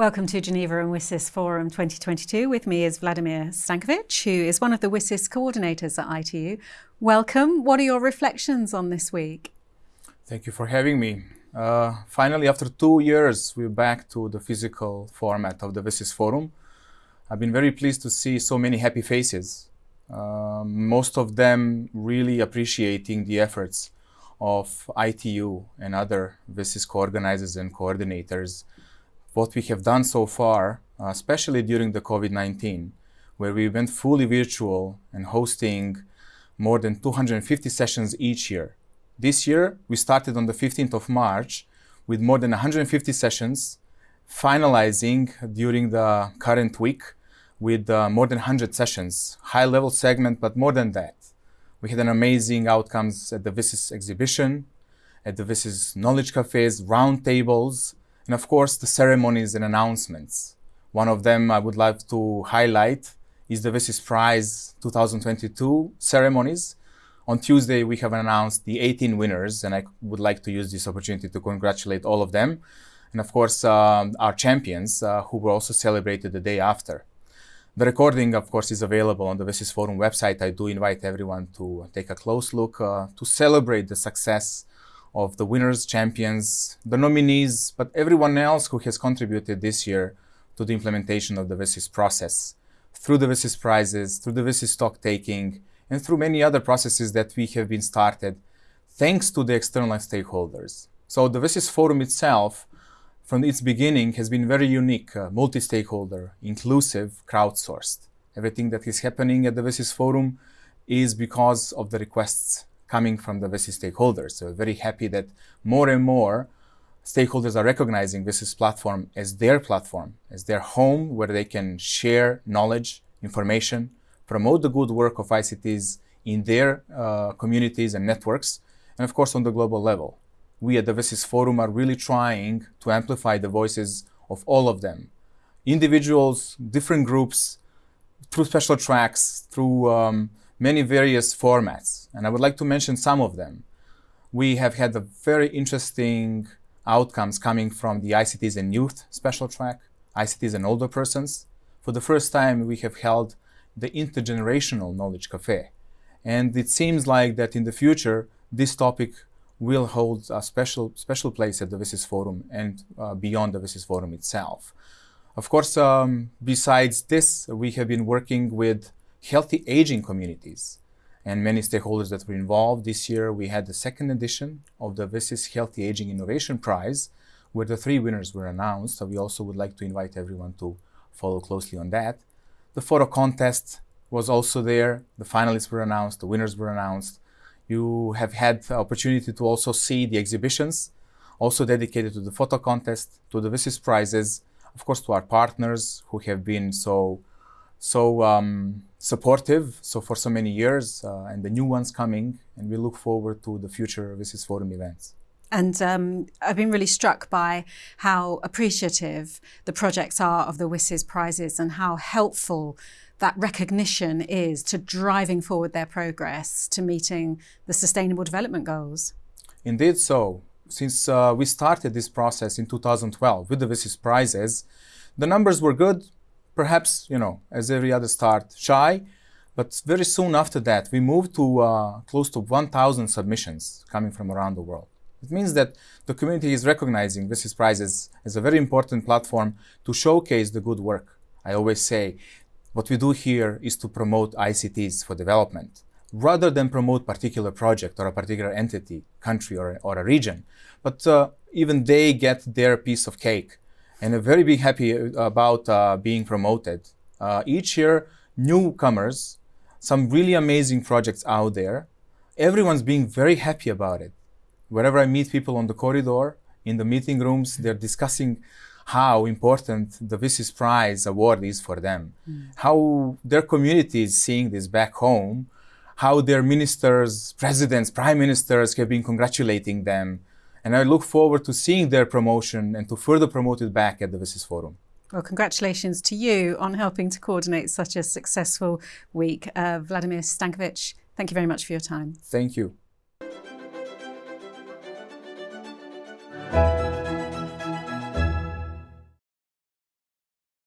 Welcome to Geneva and WSIS Forum 2022. With me is Vladimir Stankovic, who is one of the WSIS coordinators at ITU. Welcome. What are your reflections on this week? Thank you for having me. Uh, finally, after two years, we're back to the physical format of the WSIS Forum. I've been very pleased to see so many happy faces, uh, most of them really appreciating the efforts of ITU and other WSIS co-organizers and coordinators what we have done so far, uh, especially during the COVID-19, where we went fully virtual and hosting more than 250 sessions each year. This year, we started on the 15th of March with more than 150 sessions, finalizing during the current week with uh, more than 100 sessions, high-level segment, but more than that. We had an amazing outcomes at the WSIS exhibition, at the WSIS Knowledge Cafes, roundtables, and of course, the ceremonies and announcements. One of them I would like to highlight is the WSIS Prize 2022 ceremonies. On Tuesday, we have announced the 18 winners, and I would like to use this opportunity to congratulate all of them. And of course, um, our champions, uh, who were also celebrated the day after. The recording, of course, is available on the WSIS Forum website. I do invite everyone to take a close look uh, to celebrate the success of the winners, champions, the nominees, but everyone else who has contributed this year to the implementation of the WSIS process through the WSIS prizes, through the WSIS stock taking, and through many other processes that we have been started thanks to the external stakeholders. So the WSIS forum itself, from its beginning, has been very unique, uh, multi-stakeholder, inclusive, crowdsourced. Everything that is happening at the WSIS forum is because of the requests coming from the WSIS stakeholders. So very happy that more and more stakeholders are recognizing WSIS platform as their platform, as their home where they can share knowledge, information, promote the good work of ICTs in their uh, communities and networks, and of course on the global level. We at the WSIS Forum are really trying to amplify the voices of all of them. Individuals, different groups, through special tracks, through um, many various formats, and I would like to mention some of them. We have had very interesting outcomes coming from the ICTs and Youth special track, ICTs and Older Persons. For the first time, we have held the Intergenerational Knowledge Cafe. And it seems like that in the future, this topic will hold a special, special place at the WSIS Forum and uh, beyond the WSIS Forum itself. Of course, um, besides this, we have been working with healthy aging communities and many stakeholders that were involved. This year, we had the second edition of the WSIS Healthy Aging Innovation Prize, where the three winners were announced. So we also would like to invite everyone to follow closely on that. The photo contest was also there. The finalists were announced, the winners were announced. You have had the opportunity to also see the exhibitions, also dedicated to the photo contest, to the WSIS prizes, of course, to our partners who have been so so um, supportive so for so many years uh, and the new ones coming and we look forward to the future WSIS Forum events. And um, I've been really struck by how appreciative the projects are of the WSIS prizes and how helpful that recognition is to driving forward their progress to meeting the Sustainable Development Goals. Indeed so. Since uh, we started this process in 2012 with the WSIS prizes, the numbers were good, perhaps, you know, as every other start, shy. But very soon after that, we moved to uh, close to 1,000 submissions coming from around the world. It means that the community is recognizing WSIS prizes as a very important platform to showcase the good work. I always say, what we do here is to promote ICTs for development, rather than promote particular project or a particular entity, country or, or a region. But uh, even they get their piece of cake and I'm very big happy about uh, being promoted. Uh, each year, newcomers, some really amazing projects out there. Everyone's being very happy about it. Wherever I meet people on the corridor, in the meeting rooms, they're discussing how important the WSIS Prize award is for them, mm. how their community is seeing this back home, how their ministers, presidents, prime ministers have been congratulating them, and I look forward to seeing their promotion and to further promote it back at the WSIS Forum. Well, congratulations to you on helping to coordinate such a successful week. Uh, Vladimir Stankovic, thank you very much for your time. Thank you.